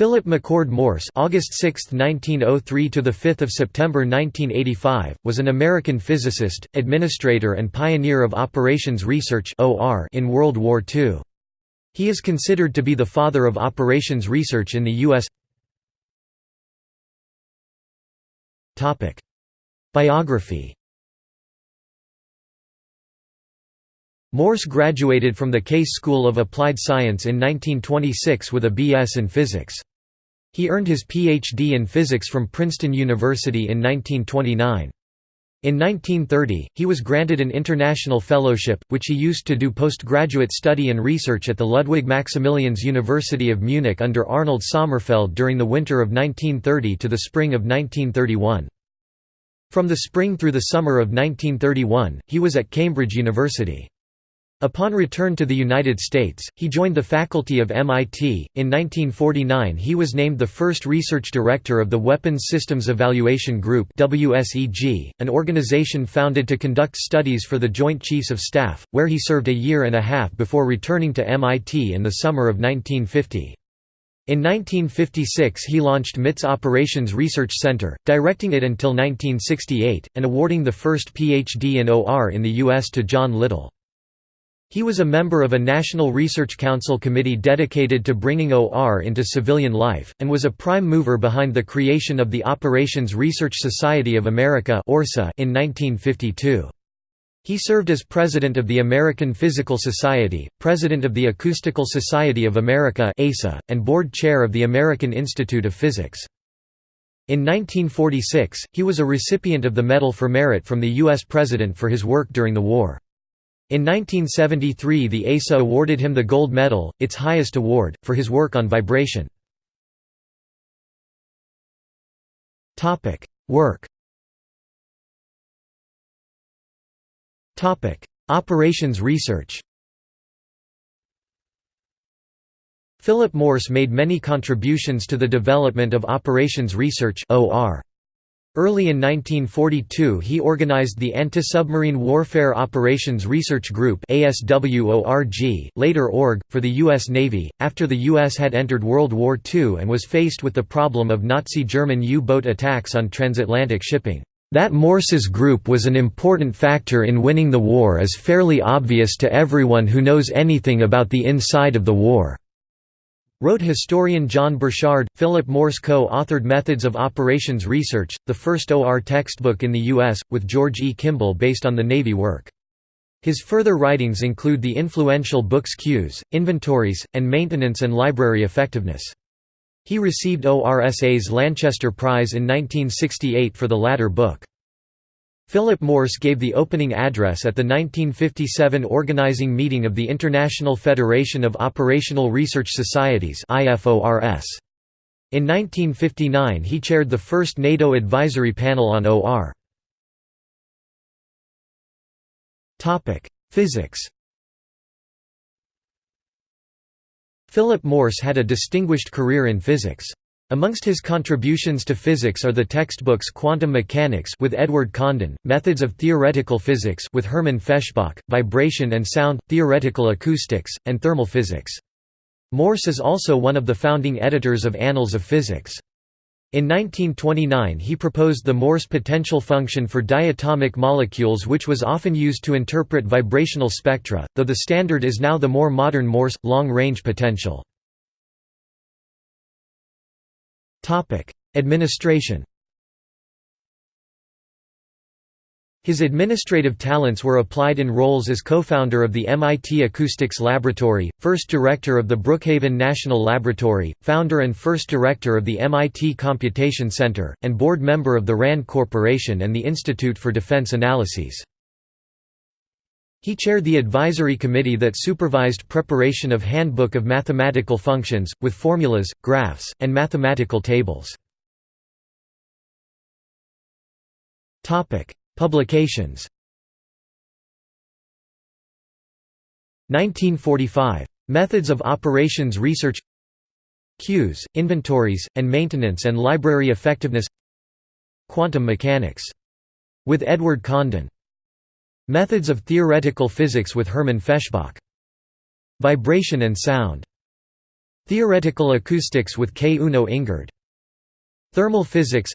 Philip McCord Morse (August 6, 1903 to the 5th of September 1985) was an American physicist, administrator and pioneer of operations research (OR) in World War II. He is considered to be the father of operations research in the US. Topic: Biography Morse graduated from the Case School of Applied Science in 1926 with a B.S. in physics. He earned his Ph.D. in physics from Princeton University in 1929. In 1930, he was granted an international fellowship, which he used to do postgraduate study and research at the Ludwig Maximilians University of Munich under Arnold Sommerfeld during the winter of 1930 to the spring of 1931. From the spring through the summer of 1931, he was at Cambridge University. Upon return to the United States, he joined the faculty of MIT. In 1949, he was named the first research director of the Weapons Systems Evaluation Group (WSEG), an organization founded to conduct studies for the Joint Chiefs of Staff, where he served a year and a half before returning to MIT in the summer of 1950. In 1956 he launched MIT's Operations Research Center, directing it until 1968, and awarding the first Ph.D. in OR in the U.S. to John Little. He was a member of a National Research Council committee dedicated to bringing OR into civilian life, and was a prime mover behind the creation of the Operations Research Society of America in 1952. He served as president of the American Physical Society, president of the Acoustical Society of America and board chair of the American Institute of Physics. In 1946, he was a recipient of the Medal for Merit from the U.S. President for his work during the war. In 1973 the ASA awarded him the Gold Medal, its highest award, for his work on vibration. Work Operations research Philip Morse made many contributions to the development of operations research OR. Early in 1942 he organized the Anti-Submarine Warfare Operations Research Group later ORG, for the U.S. Navy, after the U.S. had entered World War II and was faced with the problem of Nazi German U-boat attacks on transatlantic shipping. That Morse's group was an important factor in winning the war is fairly obvious to everyone who knows anything about the inside of the war. Wrote historian John Burchard. Philip Morse co authored Methods of Operations Research, the first OR textbook in the U.S., with George E. Kimball based on the Navy work. His further writings include the influential books Queues, Inventories, and Maintenance and Library Effectiveness. He received ORSA's Lanchester Prize in 1968 for the latter book. Philip Morse gave the opening address at the 1957 organizing meeting of the International Federation of Operational Research Societies In 1959 he chaired the first NATO advisory panel on OR. Physics Philip Morse had a distinguished career in physics. Amongst his contributions to physics are the textbooks Quantum Mechanics with Edward Condon, Methods of Theoretical Physics with Hermann Feshbach, Vibration and Sound, Theoretical Acoustics, and Thermal Physics. Morse is also one of the founding editors of Annals of Physics. In 1929 he proposed the Morse potential function for diatomic molecules which was often used to interpret vibrational spectra, though the standard is now the more modern Morse, long-range potential. Administration His administrative talents were applied in roles as co-founder of the MIT Acoustics Laboratory, first director of the Brookhaven National Laboratory, founder and first director of the MIT Computation Center, and board member of the RAND Corporation and the Institute for Defense Analyses. He chaired the advisory committee that supervised preparation of Handbook of Mathematical Functions, with formulas, graphs, and mathematical tables. Publications 1945. Methods of Operations Research Queues, Inventories, and Maintenance and Library Effectiveness Quantum Mechanics. With Edward Condon Methods of Theoretical Physics with Hermann Feshbach. Vibration and Sound. Theoretical Acoustics with K. Uno Ingard. Thermal Physics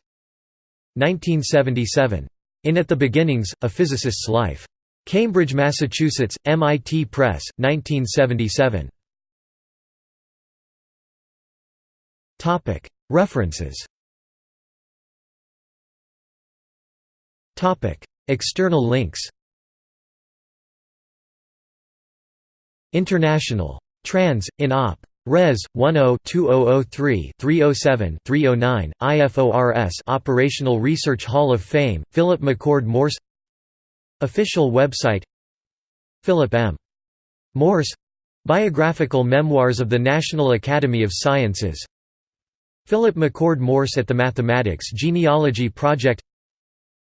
1977. In At the Beginnings, A Physicist's Life. Cambridge, Massachusetts, MIT Press, 1977. References External links International. Trans. in Op. Res. 10-2003-307-309, IFORS Operational Research Hall of Fame, Philip McCord Morse Official website Philip M. Morse Biographical Memoirs of the National Academy of Sciences Philip McCord Morse at the Mathematics Genealogy Project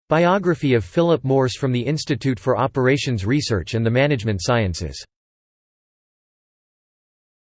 Biography of Philip Morse from the Institute for Operations Research and the Management Sciences